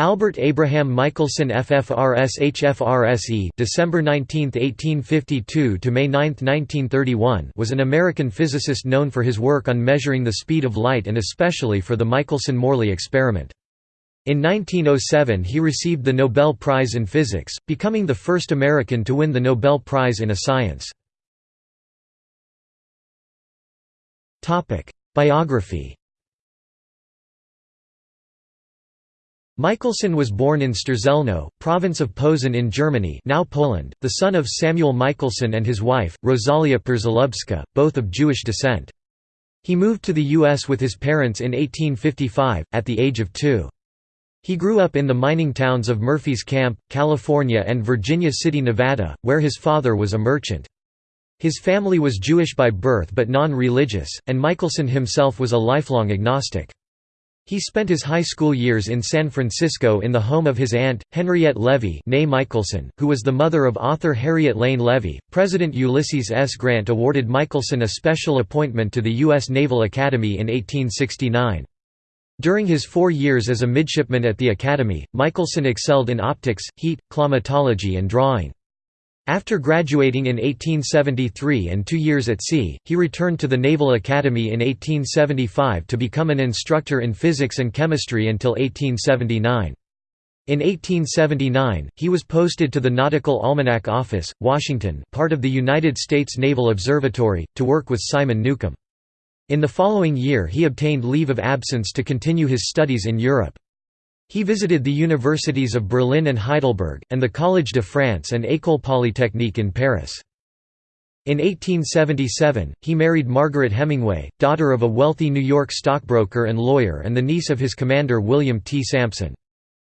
Albert Abraham Michelson FFRS HFRSE December 19, 1852 to May 9, 1931 was an American physicist known for his work on measuring the speed of light and especially for the Michelson–Morley experiment. In 1907 he received the Nobel Prize in Physics, becoming the first American to win the Nobel Prize in a science. Biography Michelson was born in Strzelno, province of Posen in Germany now Poland, the son of Samuel Michelson and his wife, Rosalia Przalubska, both of Jewish descent. He moved to the U.S. with his parents in 1855, at the age of two. He grew up in the mining towns of Murphy's Camp, California and Virginia City, Nevada, where his father was a merchant. His family was Jewish by birth but non-religious, and Michelson himself was a lifelong agnostic. He spent his high school years in San Francisco in the home of his aunt, Henriette Levy Michelson, who was the mother of author Harriet Lane Levy. President Ulysses S. Grant awarded Michelson a special appointment to the U.S. Naval Academy in 1869. During his four years as a midshipman at the Academy, Michelson excelled in optics, heat, climatology and drawing. After graduating in 1873 and two years at sea, he returned to the Naval Academy in 1875 to become an instructor in physics and chemistry until 1879. In 1879, he was posted to the Nautical Almanac Office, Washington part of the United States Naval Observatory, to work with Simon Newcomb. In the following year he obtained leave of absence to continue his studies in Europe. He visited the universities of Berlin and Heidelberg, and the Collège de France and École Polytechnique in Paris. In 1877, he married Margaret Hemingway, daughter of a wealthy New York stockbroker and lawyer and the niece of his commander William T. Sampson.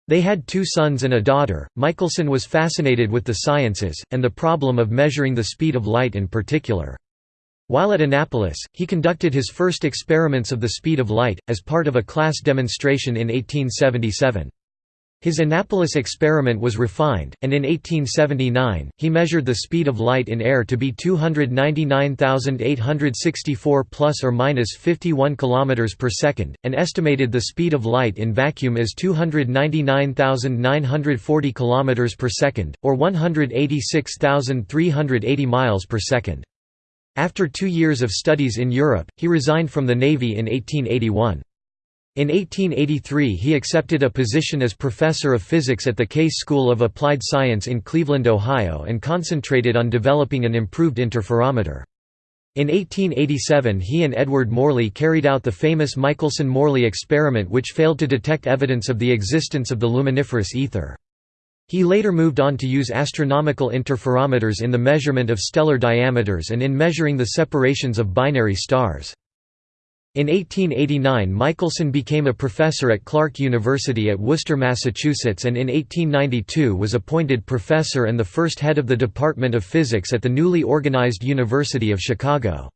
They had two sons and a daughter. Michelson was fascinated with the sciences, and the problem of measuring the speed of light in particular. While at Annapolis, he conducted his first experiments of the speed of light, as part of a class demonstration in 1877. His Annapolis experiment was refined, and in 1879, he measured the speed of light in air to be 299,864 plus or minus 51 km per second, and estimated the speed of light in vacuum as 299,940 km per second, or 186,380 miles per second. After two years of studies in Europe, he resigned from the Navy in 1881. In 1883 he accepted a position as professor of physics at the Case School of Applied Science in Cleveland, Ohio and concentrated on developing an improved interferometer. In 1887 he and Edward Morley carried out the famous Michelson–Morley experiment which failed to detect evidence of the existence of the luminiferous ether. He later moved on to use astronomical interferometers in the measurement of stellar diameters and in measuring the separations of binary stars. In 1889 Michelson became a professor at Clark University at Worcester, Massachusetts and in 1892 was appointed professor and the first head of the Department of Physics at the newly organized University of Chicago.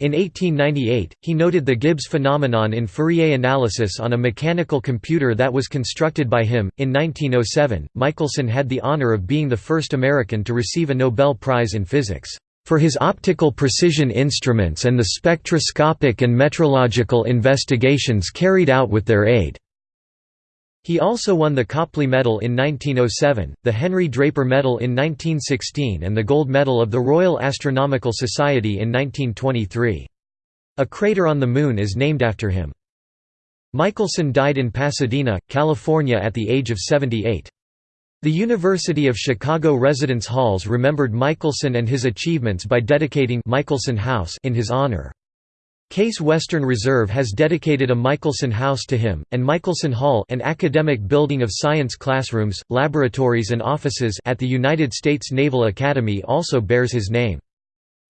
In 1898, he noted the Gibbs phenomenon in Fourier analysis on a mechanical computer that was constructed by him. In 1907, Michelson had the honor of being the first American to receive a Nobel Prize in Physics for his optical precision instruments and the spectroscopic and metrological investigations carried out with their aid. He also won the Copley Medal in 1907, the Henry Draper Medal in 1916 and the Gold Medal of the Royal Astronomical Society in 1923. A crater on the Moon is named after him. Michelson died in Pasadena, California at the age of 78. The University of Chicago residence halls remembered Michelson and his achievements by dedicating Michelson House in his honor. Case Western Reserve has dedicated a Michelson House to him, and Michelson Hall an academic building of science classrooms, laboratories and offices at the United States Naval Academy also bears his name.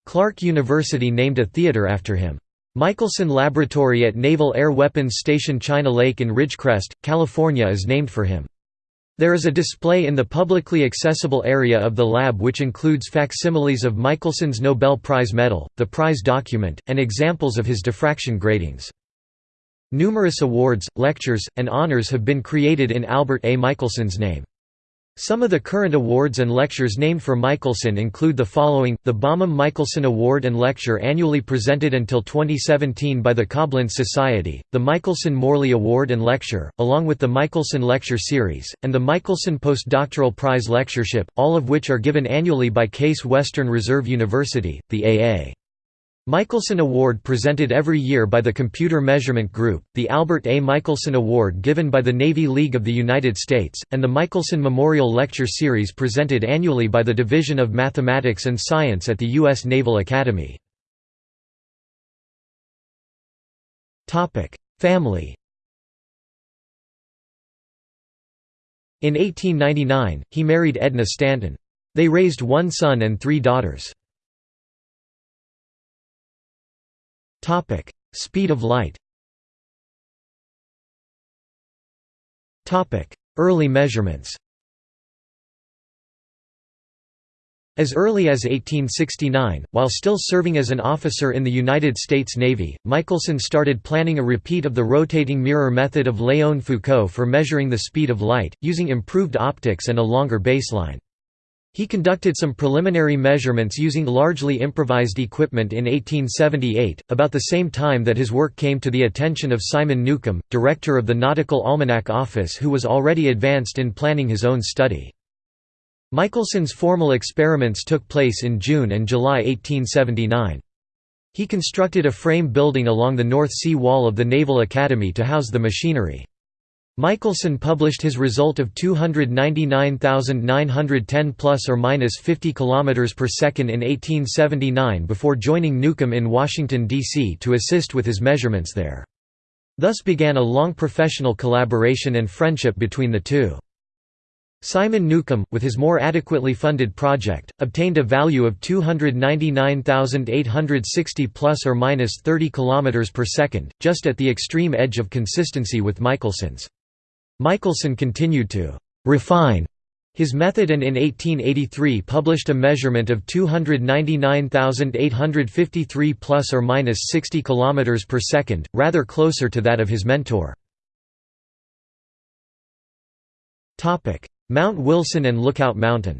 Clark University named a theater after him. Michelson Laboratory at Naval Air Weapons Station China Lake in Ridgecrest, California is named for him. There is a display in the publicly accessible area of the lab which includes facsimiles of Michelson's Nobel Prize medal, the prize document, and examples of his diffraction gratings. Numerous awards, lectures, and honors have been created in Albert A. Michelson's name. Some of the current awards and lectures named for Michelson include the following, the Bomem Michelson Award and Lecture annually presented until 2017 by the Coblentz Society, the Michelson Morley Award and Lecture, along with the Michelson Lecture Series, and the Michelson Postdoctoral Prize Lectureship, all of which are given annually by Case Western Reserve University, the A.A. Michelson Award presented every year by the Computer Measurement Group, the Albert A. Michelson Award given by the Navy League of the United States, and the Michelson Memorial Lecture Series presented annually by the Division of Mathematics and Science at the U.S. Naval Academy. Family In 1899, he married Edna Stanton. They raised one son and three daughters. Topic: Speed of light. Topic: Early measurements. As early as 1869, while still serving as an officer in the United States Navy, Michelson started planning a repeat of the rotating mirror method of Léon Foucault for measuring the speed of light, using improved optics and a longer baseline. He conducted some preliminary measurements using largely improvised equipment in 1878, about the same time that his work came to the attention of Simon Newcomb, director of the Nautical Almanac Office who was already advanced in planning his own study. Michelson's formal experiments took place in June and July 1879. He constructed a frame building along the North Sea wall of the Naval Academy to house the machinery. Michelson published his result of 299,910 plus or minus 50 km per second in 1879 before joining Newcomb in Washington, D.C. to assist with his measurements there. Thus began a long professional collaboration and friendship between the two. Simon Newcomb, with his more adequately funded project, obtained a value of 299,860 plus or minus 30 km per second, just at the extreme edge of consistency with Michelson's. Michelson continued to «refine» his method and in 1883 published a measurement of 299,853 plus or minus 60 km per second, rather closer to that of his mentor. Mount Wilson and Lookout Mountain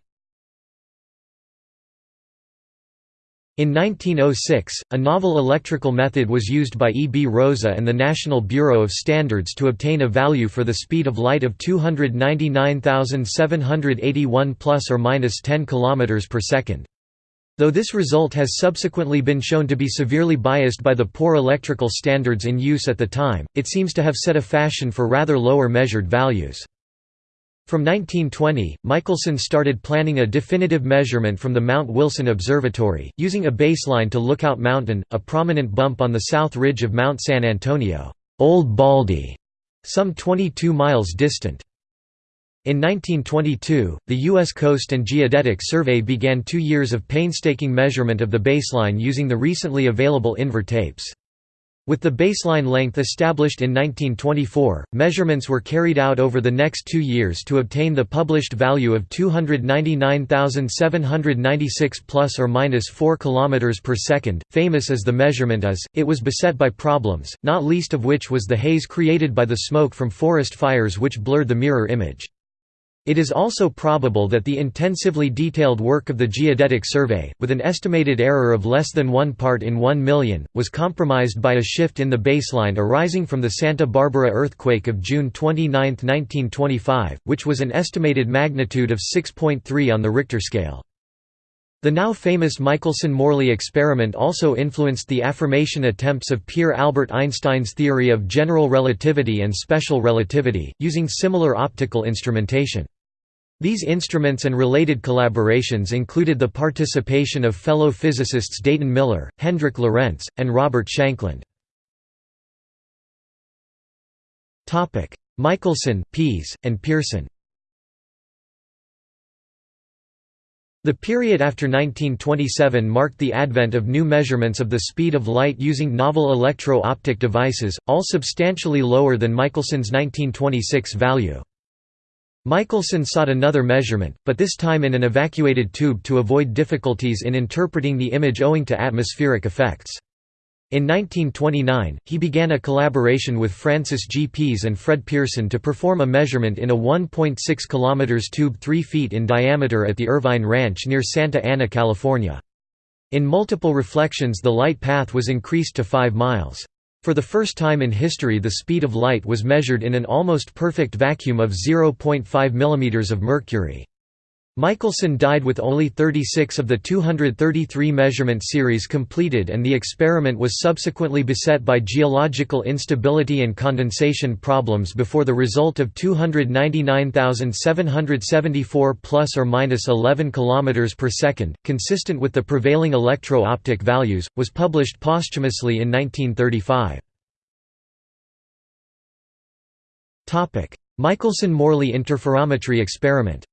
In 1906, a novel electrical method was used by E. B. Rosa and the National Bureau of Standards to obtain a value for the speed of light of 299,781 plus or minus 10 km per second. Though this result has subsequently been shown to be severely biased by the poor electrical standards in use at the time, it seems to have set a fashion for rather lower measured values. From 1920, Michelson started planning a definitive measurement from the Mount Wilson Observatory, using a baseline to Lookout Mountain, a prominent bump on the south ridge of Mount San Antonio, Old Baldy, some 22 miles distant. In 1922, the U.S. Coast and Geodetic Survey began two years of painstaking measurement of the baseline using the recently available Invar tapes. With the baseline length established in 1924, measurements were carried out over the next two years to obtain the published value of 299,796 plus or minus 4 km per second. Famous as the measurement is, it was beset by problems, not least of which was the haze created by the smoke from forest fires which blurred the mirror image. It is also probable that the intensively detailed work of the Geodetic Survey, with an estimated error of less than one part in one million, was compromised by a shift in the baseline arising from the Santa Barbara earthquake of June 29, 1925, which was an estimated magnitude of 6.3 on the Richter scale. The now famous Michelson–Morley experiment also influenced the affirmation attempts of Pierre Albert Einstein's theory of general relativity and special relativity, using similar optical instrumentation. These instruments and related collaborations included the participation of fellow physicists Dayton Miller, Hendrik Lorentz, and Robert Shankland. Michelson, Pease, and Pearson The period after 1927 marked the advent of new measurements of the speed of light using novel electro-optic devices, all substantially lower than Michelson's 1926 value. Michelson sought another measurement, but this time in an evacuated tube to avoid difficulties in interpreting the image owing to atmospheric effects. In 1929, he began a collaboration with Francis G. Pease and Fred Pearson to perform a measurement in a 1.6 km tube 3 feet in diameter at the Irvine Ranch near Santa Ana, California. In multiple reflections the light path was increased to 5 miles. For the first time in history the speed of light was measured in an almost perfect vacuum of 0.5 mm of mercury. Michelson died with only 36 of the 233 measurement series completed and the experiment was subsequently beset by geological instability and condensation problems before the result of 299,774 plus or minus 11 km per second, consistent with the prevailing electro-optic values, was published posthumously in 1935. Michelson–Morley interferometry experiment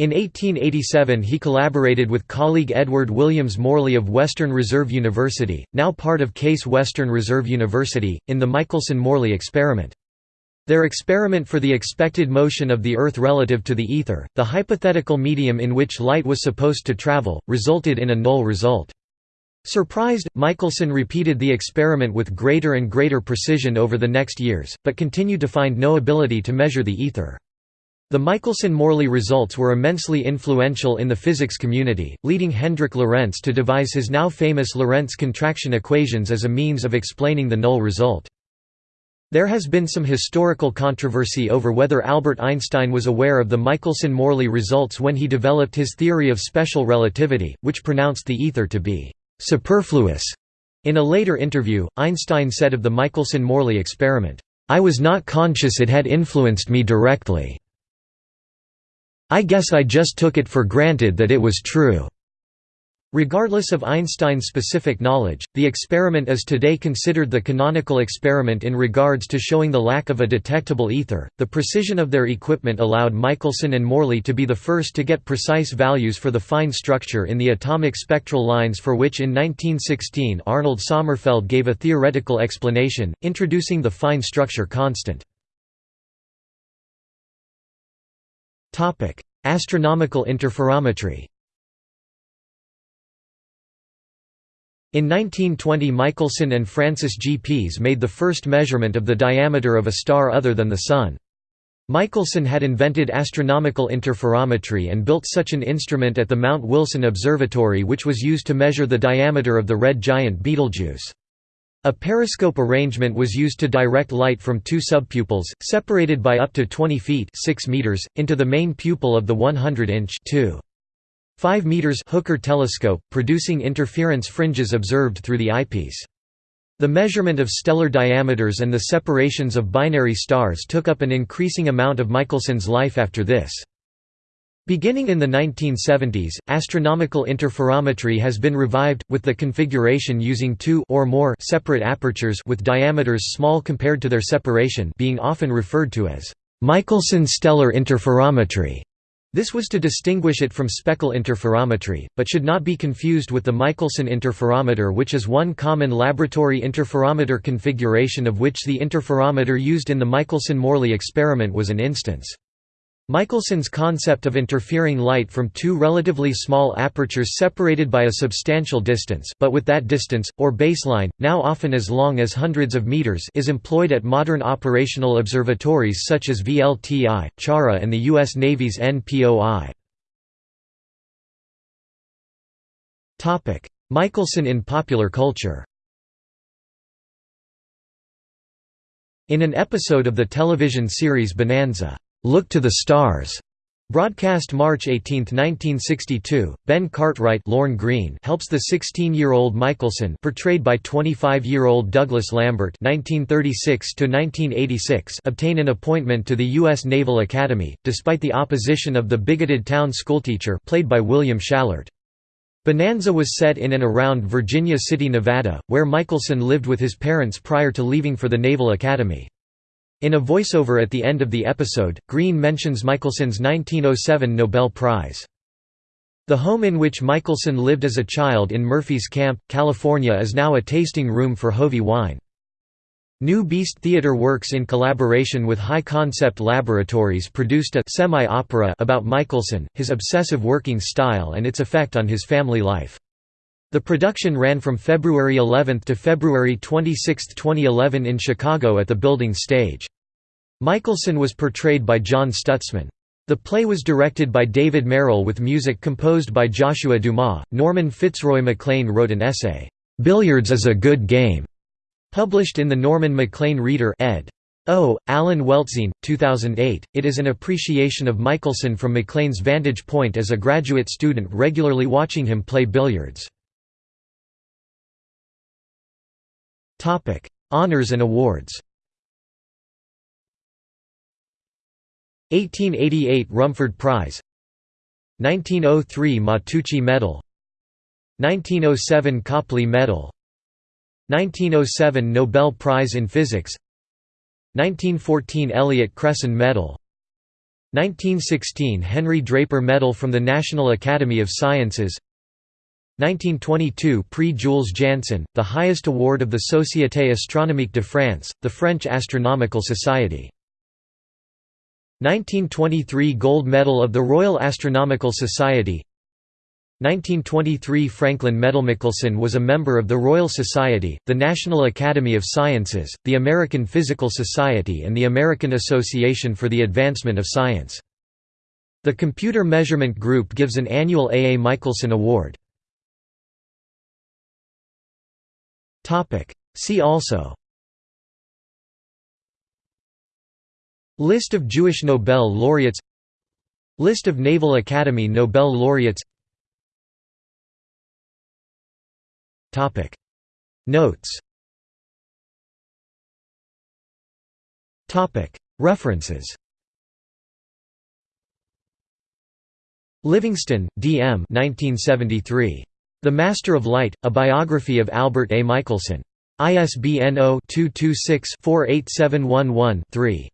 In 1887 he collaborated with colleague Edward Williams Morley of Western Reserve University, now part of Case Western Reserve University, in the Michelson–Morley experiment. Their experiment for the expected motion of the Earth relative to the ether, the hypothetical medium in which light was supposed to travel, resulted in a null result. Surprised, Michelson repeated the experiment with greater and greater precision over the next years, but continued to find no ability to measure the ether. The Michelson–Morley results were immensely influential in the physics community, leading Hendrik Lorentz to devise his now famous Lorentz contraction equations as a means of explaining the null result. There has been some historical controversy over whether Albert Einstein was aware of the Michelson–Morley results when he developed his theory of special relativity, which pronounced the ether to be «superfluous». In a later interview, Einstein said of the Michelson–Morley experiment, "...I was not conscious it had influenced me directly." I guess I just took it for granted that it was true." Regardless of Einstein's specific knowledge, the experiment is today considered the canonical experiment in regards to showing the lack of a detectable ether. The precision of their equipment allowed Michelson and Morley to be the first to get precise values for the fine structure in the atomic spectral lines for which in 1916 Arnold Sommerfeld gave a theoretical explanation, introducing the fine structure constant. Topic: Astronomical interferometry. In 1920 Michelson and Francis G. Pease made the first measurement of the diameter of a star other than the Sun. Michelson had invented astronomical interferometry and built such an instrument at the Mount Wilson Observatory which was used to measure the diameter of the red giant Betelgeuse. A periscope arrangement was used to direct light from two subpupils, separated by up to 20 feet 6 meters, into the main pupil of the 100-inch 5 meters Hooker telescope, producing interference fringes observed through the eyepiece. The measurement of stellar diameters and the separations of binary stars took up an increasing amount of Michelson's life after this. Beginning in the 1970s, astronomical interferometry has been revived, with the configuration using two or more separate apertures with diameters small compared to their separation being often referred to as Michelson stellar interferometry. This was to distinguish it from speckle interferometry, but should not be confused with the Michelson interferometer which is one common laboratory interferometer configuration of which the interferometer used in the Michelson–Morley experiment was an instance. Michelson's concept of interfering light from two relatively small apertures separated by a substantial distance but with that distance, or baseline, now often as long as hundreds of meters is employed at modern operational observatories such as VLTI, CHARA and the U.S. Navy's NPOI. Michelson in popular culture In an episode of the television series Bonanza, "'Look to the Stars' Broadcast March 18, 1962, Ben Cartwright Lorne Greene helps the 16-year-old Michelson portrayed by 25-year-old Douglas Lambert 1936 obtain an appointment to the U.S. Naval Academy, despite the opposition of the bigoted town schoolteacher played by William Schallert. Bonanza was set in and around Virginia City, Nevada, where Michelson lived with his parents prior to leaving for the Naval Academy. In a voiceover at the end of the episode, Greene mentions Michelson's 1907 Nobel Prize. The home in which Michelson lived as a child in Murphy's Camp, California is now a tasting room for Hovey wine. New Beast Theatre Works in collaboration with High Concept Laboratories produced a semi-opera about Michelson, his obsessive working style and its effect on his family life. The production ran from February 11 to February 26, 2011 in Chicago at the Building Stage. Michelson was portrayed by John Stutzman. The play was directed by David Merrill with music composed by Joshua Dumas. Norman Fitzroy MacLean wrote an essay, Billiards is a Good Game, published in the Norman MacLean Reader ed. O. Alan Weltzien, 2008. It is an appreciation of Michelson from MacLean's vantage point as a graduate student regularly watching him play billiards. Honors and awards. 1888 Rumford Prize. 1903 Matteucci Medal. 1907 Copley Medal. 1907 Nobel Prize in Physics. 1914 Elliott Cresson Medal. 1916 Henry Draper Medal from the National Academy of Sciences. 1922 Prix Jules Janssen, the highest award of the Société Astronomique de France, the French Astronomical Society. 1923 Gold Medal of the Royal Astronomical Society 1923 Franklin Medal Michelson was a member of the Royal Society, the National Academy of Sciences, the American Physical Society and the American Association for the Advancement of Science. The Computer Measurement Group gives an annual A. A. Michelson Award. See also List of Jewish Nobel laureates List of Naval Academy Nobel laureates Notes References Livingston, D. M. 1973. The Master of Light, A Biography of Albert A. Michelson. ISBN 0-226-48711-3.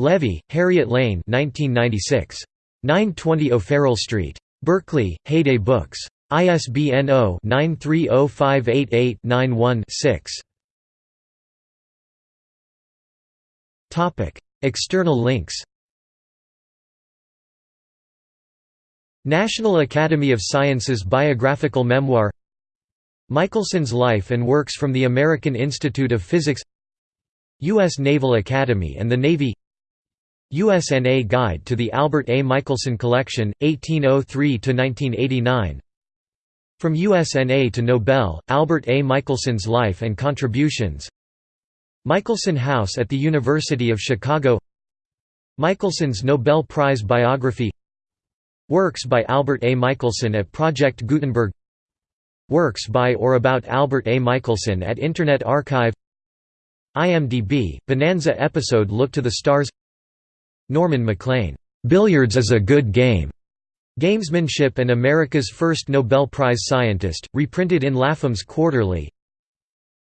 Levy, Harriet Lane 1996. 920 O'Farrell Street. Berkeley, Heyday Books. ISBN 0-930588-91-6. External links National Academy of Sciences Biographical Memoir Michelson's Life and Works from the American Institute of Physics U.S. Naval Academy and the Navy USNA Guide to the Albert A. Michelson Collection, 1803–1989 From USNA to Nobel, Albert A. Michelson's Life and Contributions Michelson House at the University of Chicago Michelson's Nobel Prize Biography Works by Albert A. Michelson at Project Gutenberg Works by or about Albert A. Michelson at Internet Archive IMDb, Bonanza episode Look to the Stars Norman MacLean, "'Billiards is a Good Game' Gamesmanship and America's First Nobel Prize Scientist, reprinted in Lapham's Quarterly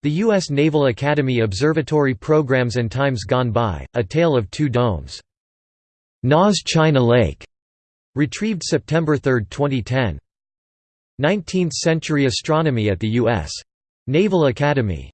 The U.S. Naval Academy Observatory Programs and Times Gone By, A Tale of Two Domes. NAS China Lake Retrieved September 3, 2010. 19th Century Astronomy at the U.S. Naval Academy